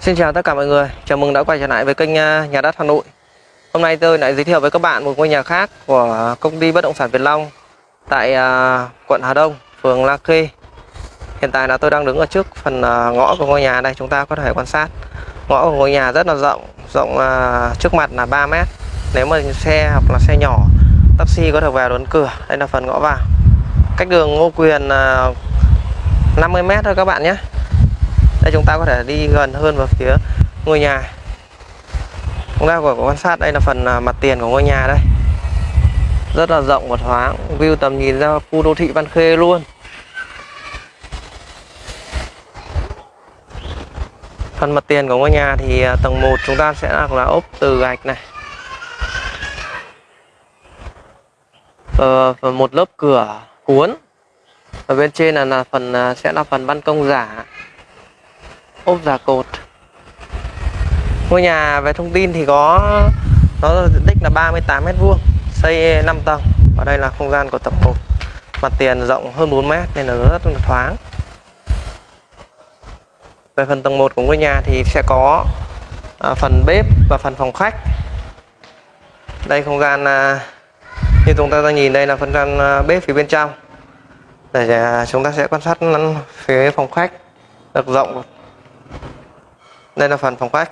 Xin chào tất cả mọi người, chào mừng đã quay trở lại với kênh à, Nhà đất Hà Nội. Hôm nay tôi lại giới thiệu với các bạn một ngôi nhà khác của công ty bất động sản Việt Long Tại à, quận Hà Đông, phường La Khê. Hiện tại là tôi đang đứng ở trước phần à, ngõ của ngôi nhà đây Chúng ta có thể quan sát. Ngõ của ngôi nhà rất là rộng, rộng trước mặt là 3 mét. Nếu mà xe hoặc là xe nhỏ, taxi có thể vào đến cửa. Đây là phần ngõ vào. Cách đường Ngô Quyền 50 mét thôi các bạn nhé đây chúng ta có thể đi gần hơn vào phía ngôi nhà. Chúng ta có quan sát đây là phần à, mặt tiền của ngôi nhà đây. Rất là rộng và thoáng view tầm nhìn ra khu đô thị Văn Khê luôn. Phần mặt tiền của ngôi nhà thì à, tầng 1 chúng ta sẽ là ốp từ gạch này. Ờ, một lớp cửa cuốn. Ở bên trên là, là phần à, sẽ là phần ban công giả ốp giả cột. Ngôi nhà về thông tin thì có nó diện tích là 38 mét vuông xây 5 tầng. Và đây là không gian của tầng 1 mặt tiền rộng hơn 4 mét nên là rất là thoáng. Về phần tầng 1 của ngôi nhà thì sẽ có à, phần bếp và phần phòng khách. Đây không gian à, như chúng ta đang nhìn đây là phần gian à, bếp phía bên trong. Để à, chúng ta sẽ quan sát phía phòng khách. Được rộng đây là phần phòng khách.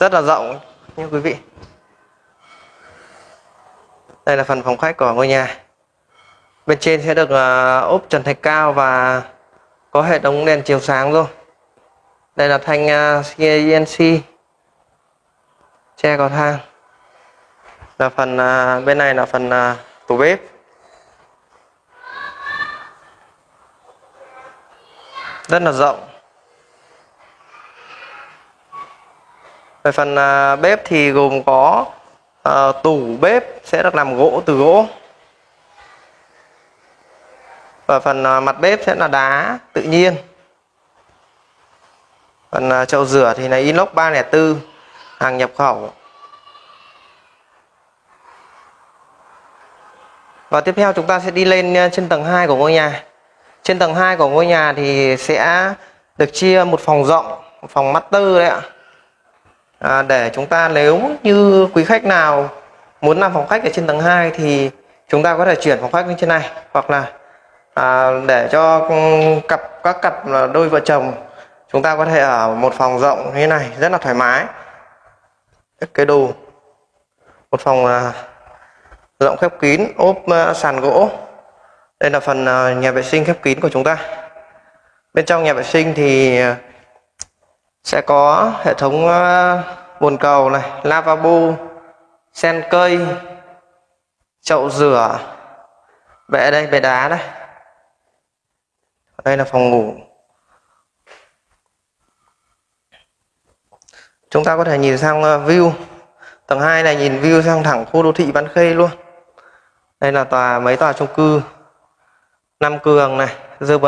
Rất là rộng như quý vị. Đây là phần phòng khách của ngôi nhà. Bên trên sẽ được uh, ốp trần thạch cao và có hệ thống đèn chiếu sáng rồi đây là thanh ờ, uh, CNC che cầu thang. Là phần uh, bên này là phần uh, tủ bếp. Rất là rộng. Về phần à, bếp thì gồm có à, tủ bếp sẽ được làm gỗ từ gỗ. Và phần à, mặt bếp sẽ là đá tự nhiên. Phần à, chậu rửa thì là inox 304 hàng nhập khẩu. Và tiếp theo chúng ta sẽ đi lên à, trên tầng 2 của ngôi nhà. Trên tầng 2 của ngôi nhà thì sẽ được chia một phòng rộng một phòng master đấy ạ à, để chúng ta nếu như quý khách nào muốn làm phòng khách ở trên tầng 2 thì chúng ta có thể chuyển phòng khách lên trên này. Hoặc là à, để cho ừ, cặp các cặp đôi vợ chồng chúng ta có thể ở một phòng rộng như thế này rất là thoải mái. Cái đồ một phòng à, rộng khép kín ốp à, sàn gỗ. Đây là phần à, nhà vệ sinh khép kín của chúng ta. Bên trong nhà vệ sinh thì à, sẽ có hệ thống ờ, bồn cầu này, lavabo, sen cây, chậu rửa, bệ đây, bệ đá đây. Đây là phòng ngủ. Chúng ta có thể nhìn sang ờ, view. Tầng 2 này nhìn view sang thẳng khu đô thị Văn Khê luôn. Đây là tòa, mấy tòa chung cư. Nam Cường này The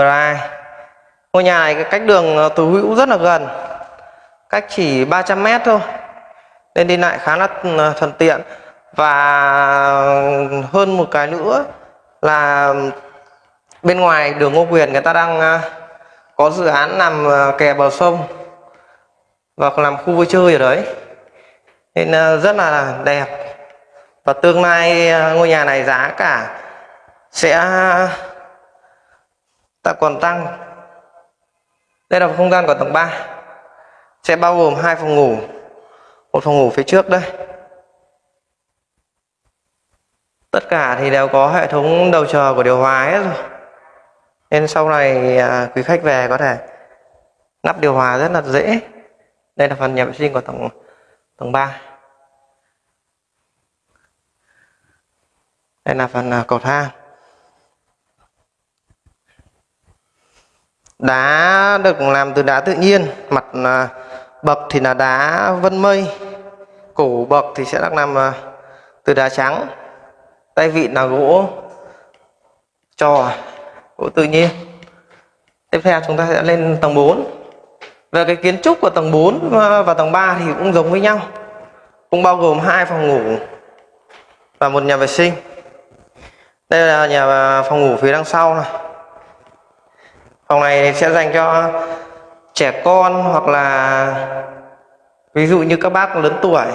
ngôi nhà này cách đường ờ, từ hữu rất là gần cách chỉ 300 mét thôi. Nên đi lại khá là ờ, thuận tiện. Và hơn một cái nữa là bên ngoài đường Ngô Quyền người ta đang ờ, có dự án nằm ờ, kè bờ sông và làm khu vui chơi ở đấy. Nên rất là đẹp. Và tương lai ngôi nhà này giá cả sẽ, ta còn tăng. Đây là không gian của tầng 3 sẽ bao gồm hai phòng ngủ. Một phòng ngủ phía trước đây. Tất cả thì đều có hệ thống đầu chờ của điều hòa hết rồi. Nên sau này à, quý khách về có thể lắp điều hòa rất là dễ. Đây là phần nhà vệ sinh của tầng tầng 3 đây là phần à, cầu thang. Đá được làm từ đá tự nhiên mặt à, bậc thì là đá vân mây, cổ bậc thì sẽ được làm ờ, từ đá trắng. Tay vịn là gỗ trò, gỗ tự nhiên. Tiếp theo chúng ta sẽ lên tầng 4 về cái kiến trúc của tầng 4 và tầng 3 thì cũng giống với nhau, cũng bao gồm hai phòng ngủ và một nhà vệ sinh. Đây là nhà ờ, phòng ngủ phía đằng sau này. Phòng này sẽ dành cho trẻ con hoặc là ví dụ như các bác lớn tuổi.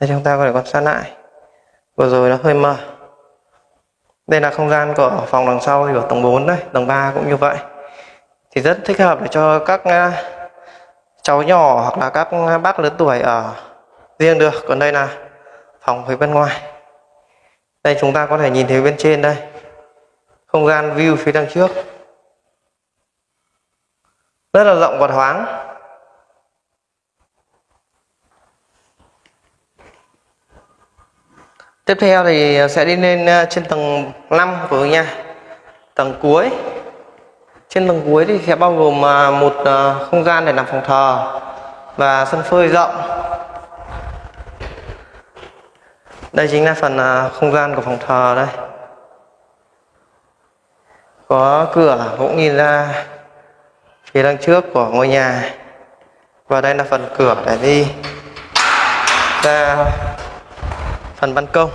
Đây, chúng ta có thể quan sát lại. Vừa rồi nó hơi mờ. Đây là không gian của phòng đằng sau thì ở tầng 4 đây tầng 3 cũng như vậy. Thì rất thích hợp để cho các ờ, cháu nhỏ hoặc là các bác lớn tuổi ở riêng được. Còn đây là phòng phía bên ngoài. Đây chúng ta có thể nhìn thấy bên trên đây. Không gian view phía đằng trước. Rất là rộng và thoáng. Tiếp theo thì sẽ đi lên ờ, trên tầng 5 của nhà. Tầng cuối. Trên tầng cuối thì sẽ bao gồm ờ, một ờ, không gian để làm phòng thờ và sân phơi rộng. Đây chính là phần à, không gian của phòng thờ đây. Có cửa cũng nhìn ra phía đằng trước của ngôi nhà. Và đây là phần cửa để đi ra phần ban công.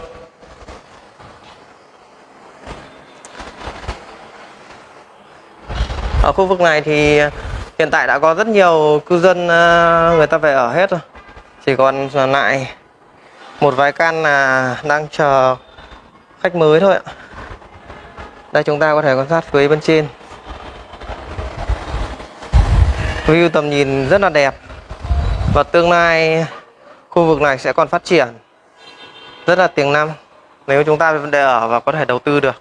Ở khu vực này thì hiện tại đã có rất nhiều cư dân à, người ta về ở hết rồi. Chỉ còn lại một vài căn là đang chờ khách mới thôi ạ. Đây, chúng ta có thể quan sát phía bên trên. View tầm nhìn rất là đẹp. Và tương lai khu vực này sẽ còn phát triển rất là tiềm năng nếu chúng ta để ở và có thể đầu tư được.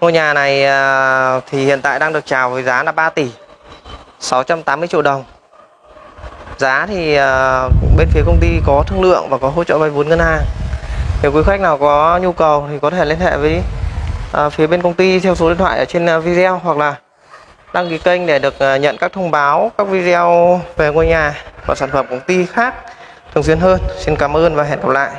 Ngôi nhà này à, thì hiện tại đang được chào với giá là 3 tỷ 680 triệu đồng giá thì ờ, bên phía công ty có thương lượng và có hỗ trợ vay vốn ngân hàng. Nếu quý khách nào có nhu cầu thì có thể liên hệ với ờ, phía bên công ty theo số điện thoại ở trên ờ, video hoặc là đăng ký kênh để được nhận các thông báo, các video về ngôi nhà và sản phẩm công ty khác thường xuyên hơn. Xin cảm ơn và hẹn gặp lại.